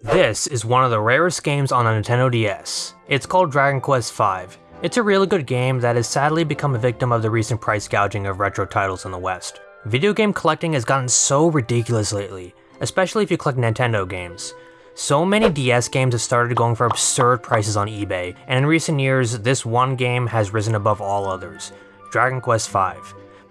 This is one of the rarest games on the Nintendo DS. It's called Dragon Quest V. It's a really good game that has sadly become a victim of the recent price gouging of retro titles in the West. Video game collecting has gotten so ridiculous lately, especially if you collect Nintendo games. So many DS games have started going for absurd prices on eBay, and in recent years, this one game has risen above all others, Dragon Quest V.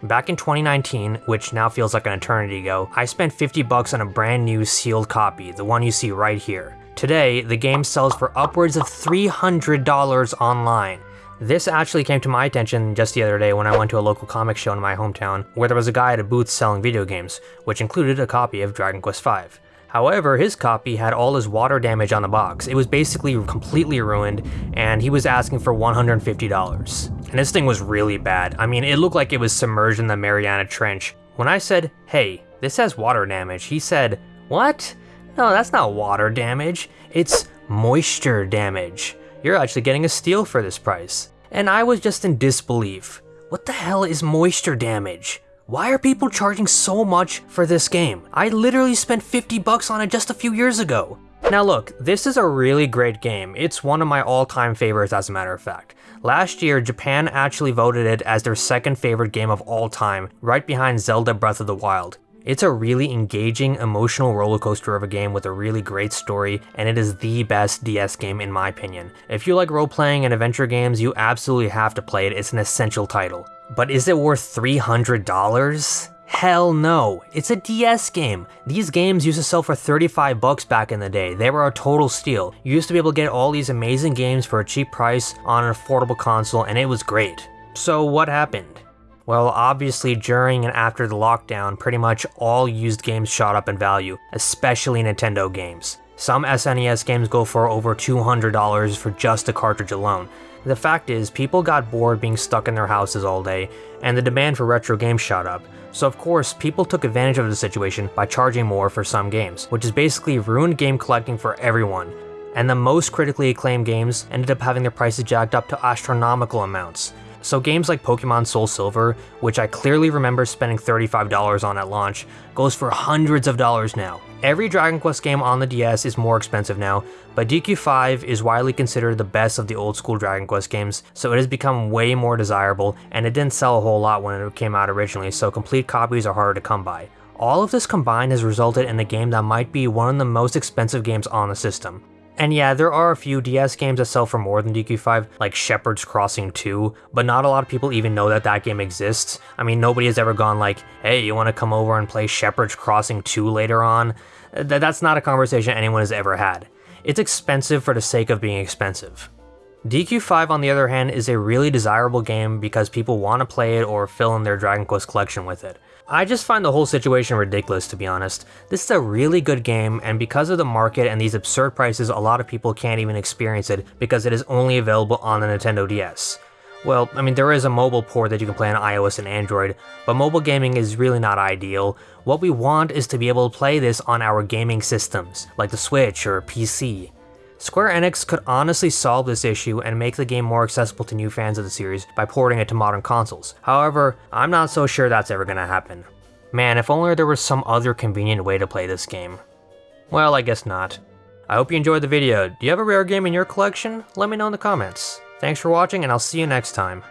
Back in 2019, which now feels like an eternity ago, I spent 50 bucks on a brand new sealed copy, the one you see right here. Today, the game sells for upwards of $300 online. This actually came to my attention just the other day when I went to a local comic show in my hometown, where there was a guy at a booth selling video games, which included a copy of Dragon Quest V. However, his copy had all his water damage on the box. It was basically completely ruined, and he was asking for $150. And this thing was really bad. I mean, it looked like it was submerged in the Mariana Trench. When I said, hey, this has water damage, he said, what? No, that's not water damage. It's moisture damage. You're actually getting a steal for this price. And I was just in disbelief. What the hell is moisture damage? Why are people charging so much for this game? I literally spent 50 bucks on it just a few years ago. Now look, this is a really great game. It's one of my all-time favorites as a matter of fact. Last year, Japan actually voted it as their second favorite game of all time, right behind Zelda Breath of the Wild. It's a really engaging, emotional roller coaster of a game with a really great story, and it is the best DS game in my opinion. If you like role-playing and adventure games, you absolutely have to play it, it's an essential title. But is it worth $300? Hell no, it's a DS game. These games used to sell for 35 bucks back in the day. They were a total steal. You used to be able to get all these amazing games for a cheap price on an affordable console and it was great. So what happened? Well, obviously during and after the lockdown, pretty much all used games shot up in value, especially Nintendo games. Some SNES games go for over $200 for just the cartridge alone. The fact is, people got bored being stuck in their houses all day, and the demand for retro games shot up, so of course, people took advantage of the situation by charging more for some games, which is basically ruined game collecting for everyone, and the most critically acclaimed games ended up having their prices jacked up to astronomical amounts. So games like Pokemon Soul Silver, which I clearly remember spending $35 on at launch, goes for hundreds of dollars now. Every Dragon Quest game on the DS is more expensive now, but DQ5 is widely considered the best of the old school Dragon Quest games, so it has become way more desirable, and it didn't sell a whole lot when it came out originally, so complete copies are harder to come by. All of this combined has resulted in a game that might be one of the most expensive games on the system. And yeah, there are a few DS games that sell for more than DQ5, like Shepherd's Crossing 2, but not a lot of people even know that that game exists. I mean, nobody has ever gone like, hey, you want to come over and play Shepherd's Crossing 2 later on? Th that's not a conversation anyone has ever had. It's expensive for the sake of being expensive. DQ5 on the other hand is a really desirable game because people want to play it or fill in their Dragon Quest collection with it. I just find the whole situation ridiculous to be honest. This is a really good game and because of the market and these absurd prices a lot of people can't even experience it because it is only available on the Nintendo DS. Well, I mean there is a mobile port that you can play on iOS and Android, but mobile gaming is really not ideal. What we want is to be able to play this on our gaming systems, like the Switch or PC. Square Enix could honestly solve this issue and make the game more accessible to new fans of the series by porting it to modern consoles. However, I'm not so sure that's ever gonna happen. Man, if only there was some other convenient way to play this game. Well, I guess not. I hope you enjoyed the video. Do you have a rare game in your collection? Let me know in the comments. Thanks for watching and I'll see you next time.